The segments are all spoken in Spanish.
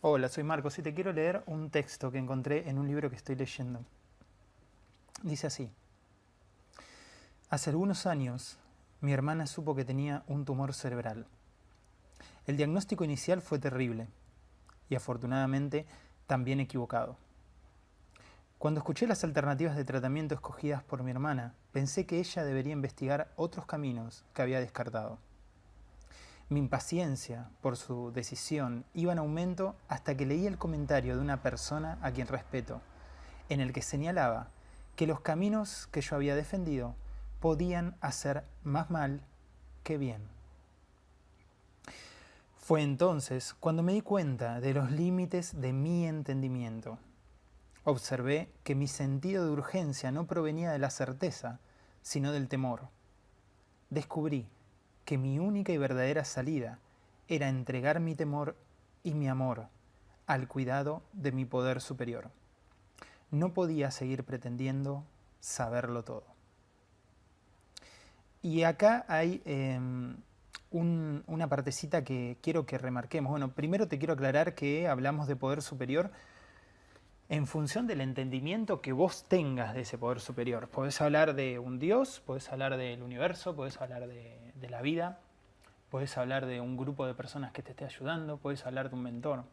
Hola, soy Marcos y te quiero leer un texto que encontré en un libro que estoy leyendo. Dice así. Hace algunos años, mi hermana supo que tenía un tumor cerebral. El diagnóstico inicial fue terrible y afortunadamente también equivocado. Cuando escuché las alternativas de tratamiento escogidas por mi hermana, pensé que ella debería investigar otros caminos que había descartado. Mi impaciencia por su decisión iba en aumento hasta que leí el comentario de una persona a quien respeto, en el que señalaba que los caminos que yo había defendido podían hacer más mal que bien. Fue entonces cuando me di cuenta de los límites de mi entendimiento. Observé que mi sentido de urgencia no provenía de la certeza, sino del temor. Descubrí que mi única y verdadera salida era entregar mi temor y mi amor al cuidado de mi poder superior. No podía seguir pretendiendo saberlo todo. Y acá hay em, una partecita que quiero que remarquemos. Bueno, primero te quiero aclarar que hablamos de poder superior en función del entendimiento que vos tengas de ese poder superior. Podés hablar de un Dios, podés hablar del universo, podés hablar de, la vida, podés hablar de un grupo de personas que te esté ayudando, podés hablar de un mentor.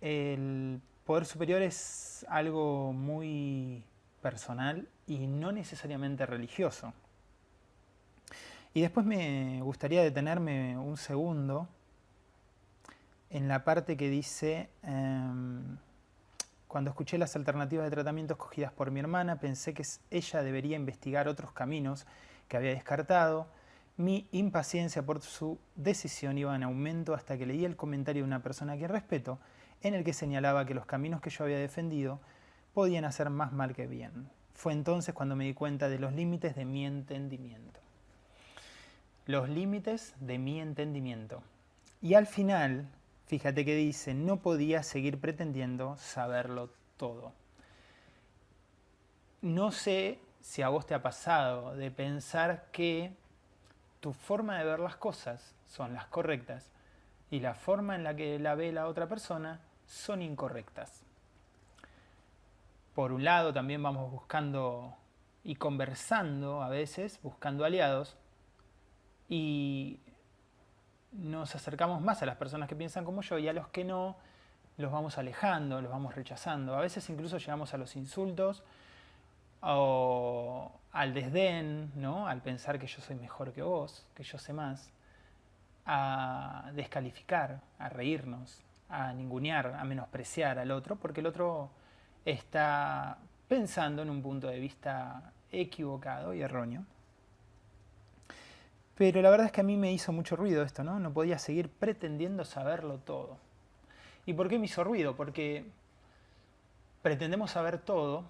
El poder superior es algo muy personal y no necesariamente religioso. Y después me gustaría detenerme un segundo en la parte que dice... Em, cuando escuché las alternativas de tratamiento escogidas por mi hermana, pensé que ella debería investigar otros caminos que había descartado. Mi impaciencia por su decisión iba en aumento hasta que leí el comentario de una persona que respeto, en el que señalaba que los caminos que yo había defendido podían hacer más mal que bien. Fue entonces cuando me di cuenta de los límites de mi entendimiento. Los límites de mi entendimiento. Y al final, Fíjate que dice, no podía seguir pretendiendo saberlo todo. No sé si a vos te ha pasado de pensar que tu forma de ver las cosas son las correctas y la forma en la que la ve la otra persona son incorrectas. Por un lado también vamos buscando y conversando a veces, buscando aliados, y nos acercamos más a las personas que piensan como yo y a los que no los vamos alejando, los vamos rechazando. A veces incluso llegamos a los insultos o al desdén, ¿no? al pensar que yo soy mejor que vos, que yo sé más, a descalificar, a reírnos, a ningunear, a menospreciar al otro, porque el otro está pensando en un punto de vista equivocado y erróneo. Pero la verdad es que a mí me hizo mucho ruido esto, ¿no? No podía seguir pretendiendo saberlo todo. ¿Y por qué me hizo ruido? Porque pretendemos saber todo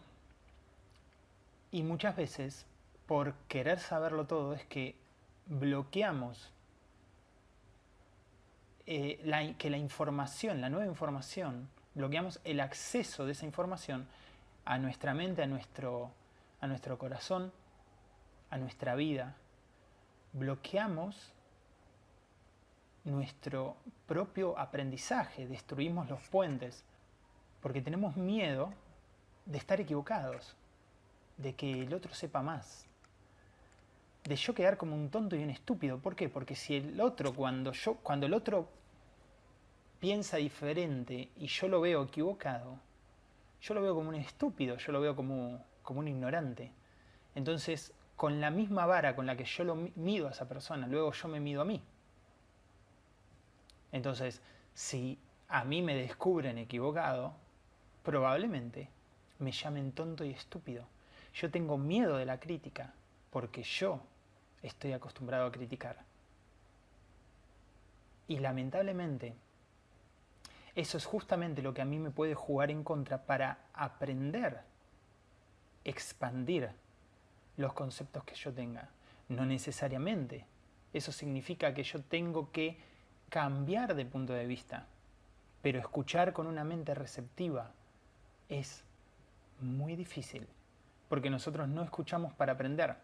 y muchas veces por querer saberlo todo es que bloqueamos eh, que la información, la nueva información, bloqueamos el acceso de esa información a nuestra mente, a nuestro, a nuestro corazón, a nuestra vida, bloqueamos nuestro propio aprendizaje, destruimos los puentes, porque tenemos miedo de estar equivocados, de que el otro sepa más, de yo quedar como un tonto y un estúpido. ¿Por qué? Porque si el otro, cuando, yo, cuando el otro piensa diferente y yo lo veo equivocado, yo lo veo como un estúpido, yo lo veo como, como un ignorante. Entonces con la misma vara con la que yo lo mido a esa persona, luego yo me mido a mí. Entonces, si a mí me descubren equivocado, probablemente me llamen tonto y estúpido. Yo tengo miedo de la crítica porque yo estoy acostumbrado a criticar. Y lamentablemente, eso es justamente lo que a mí me puede jugar en contra para aprender, expandir los conceptos que yo tenga. No necesariamente. Eso significa que yo tengo que cambiar de punto de vista. Pero escuchar con una mente receptiva es muy difícil. Porque nosotros no escuchamos para aprender,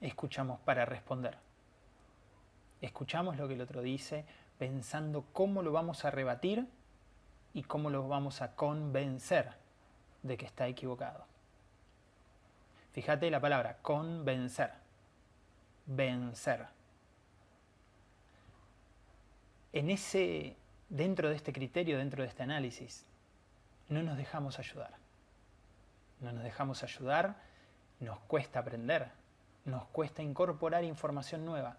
escuchamos para responder. Escuchamos lo que el otro dice pensando cómo lo vamos a rebatir y cómo lo vamos a convencer de que está equivocado. Fíjate la palabra convencer. Vencer. En ese, dentro de este criterio, dentro de este análisis, no nos dejamos ayudar. No nos dejamos ayudar, nos cuesta aprender, nos cuesta incorporar información nueva.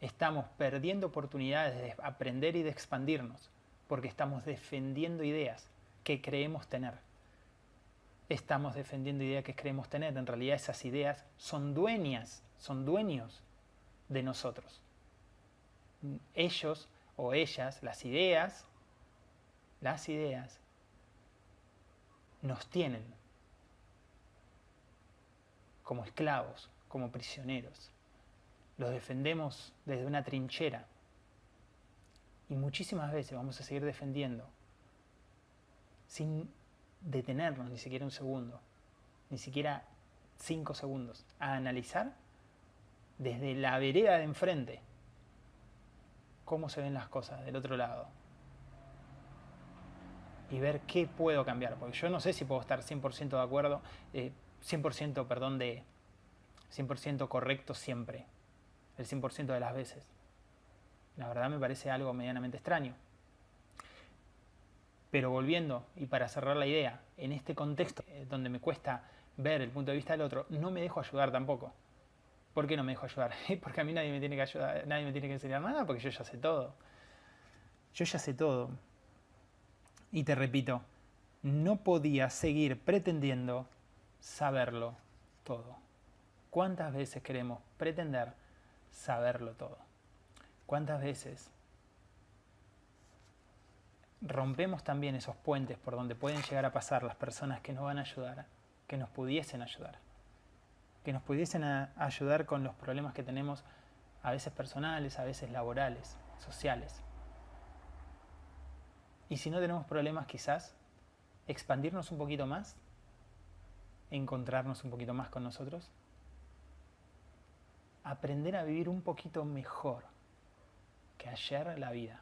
Estamos perdiendo oportunidades de aprender y de expandirnos porque estamos defendiendo ideas que creemos tener. Estamos defendiendo ideas que creemos tener. En realidad esas ideas son dueñas, son dueños de nosotros. Ellos o ellas, las ideas, las ideas nos tienen como esclavos, como prisioneros. Los defendemos desde una trinchera. Y muchísimas veces vamos a seguir defendiendo sin detenernos ni siquiera un segundo, ni siquiera cinco segundos, a analizar desde la vereda de enfrente cómo se ven las cosas del otro lado y ver qué puedo cambiar, porque yo no sé si puedo estar 100% de acuerdo, 100% eh, perdón, de 100% correcto siempre, el 100% de las veces. La verdad me parece algo medianamente extraño. Pero volviendo, y para cerrar la idea, en este contexto eh, donde me cuesta ver el punto de vista del otro, no me dejo ayudar tampoco. ¿Por qué no me dejo ayudar? Porque a mí nadie me tiene que ayudar, nadie me tiene que enseñar nada, porque yo ya sé todo. Yo ya sé todo. Y te repito, no podía seguir pretendiendo saberlo todo. ¿Cuántas veces queremos pretender saberlo todo? ¿Cuántas veces rompemos también esos puentes por donde pueden llegar a pasar las personas que nos van a ayudar, que nos pudiesen ayudar? Que nos pudiesen ayudar con los problemas que tenemos a veces personales, a veces laborales, sociales. Y si no tenemos problemas, quizás expandirnos un poquito más, encontrarnos un poquito más con nosotros, aprender a vivir un poquito mejor que ayer la vida.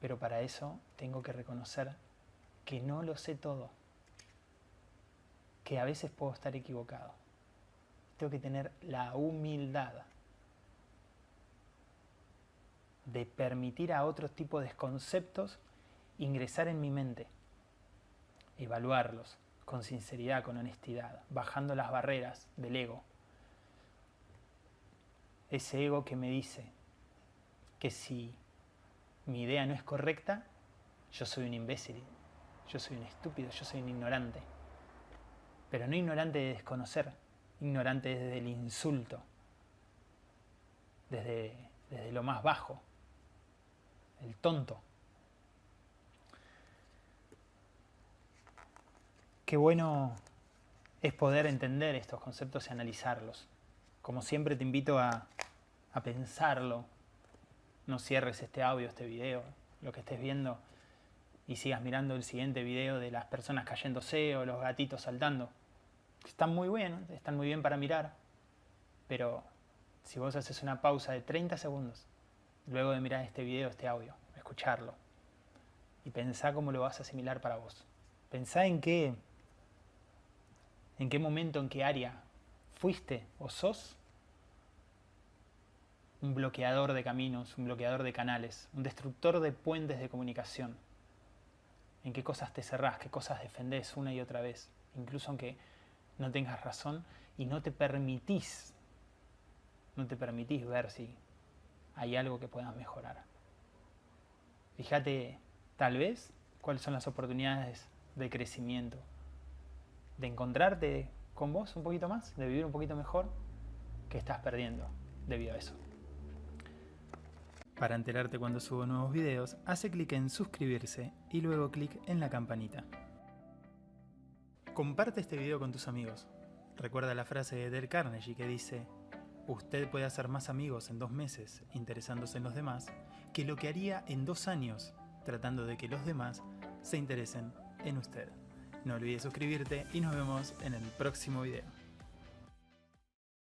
Pero para eso tengo que reconocer que no lo sé todo, que a veces puedo estar equivocado. Tengo que tener la humildad de permitir a otros tipos de conceptos ingresar en mi mente, evaluarlos con sinceridad, con honestidad, bajando las barreras del ego. Ese ego que me dice que si mi idea no es correcta, yo soy un imbécil, yo soy un estúpido, yo soy un ignorante. Pero no ignorante de desconocer, ignorante desde el insulto, desde, desde lo más bajo el tonto. Qué bueno es poder entender estos conceptos y analizarlos. Como siempre te invito a, a pensarlo. No cierres este audio, este video, lo que estés viendo y sigas mirando el siguiente video de las personas cayéndose o los gatitos saltando. Están muy bien, están muy bien para mirar, pero si vos haces una pausa de 30 segundos luego de mirar este video, este audio, escucharlo. Y pensá cómo lo vas a asimilar para vos. Pensá en qué, en qué momento, en qué área fuiste o sos un bloqueador de caminos, un bloqueador de canales, un destructor de puentes de comunicación. En qué cosas te cerrás, qué cosas defendés una y otra vez, incluso aunque no tengas razón y no te permitís, no te permitís ver si hay algo que puedas mejorar. Fíjate, tal vez, cuáles son las oportunidades de crecimiento, de encontrarte con vos un poquito más, de vivir un poquito mejor, que estás perdiendo debido a eso. Para enterarte cuando subo nuevos videos, hace clic en suscribirse y luego clic en la campanita. Comparte este video con tus amigos. Recuerda la frase de Del Carnegie que dice, Usted puede hacer más amigos en dos meses interesándose en los demás que lo que haría en dos años tratando de que los demás se interesen en usted. No olvides suscribirte y nos vemos en el próximo video.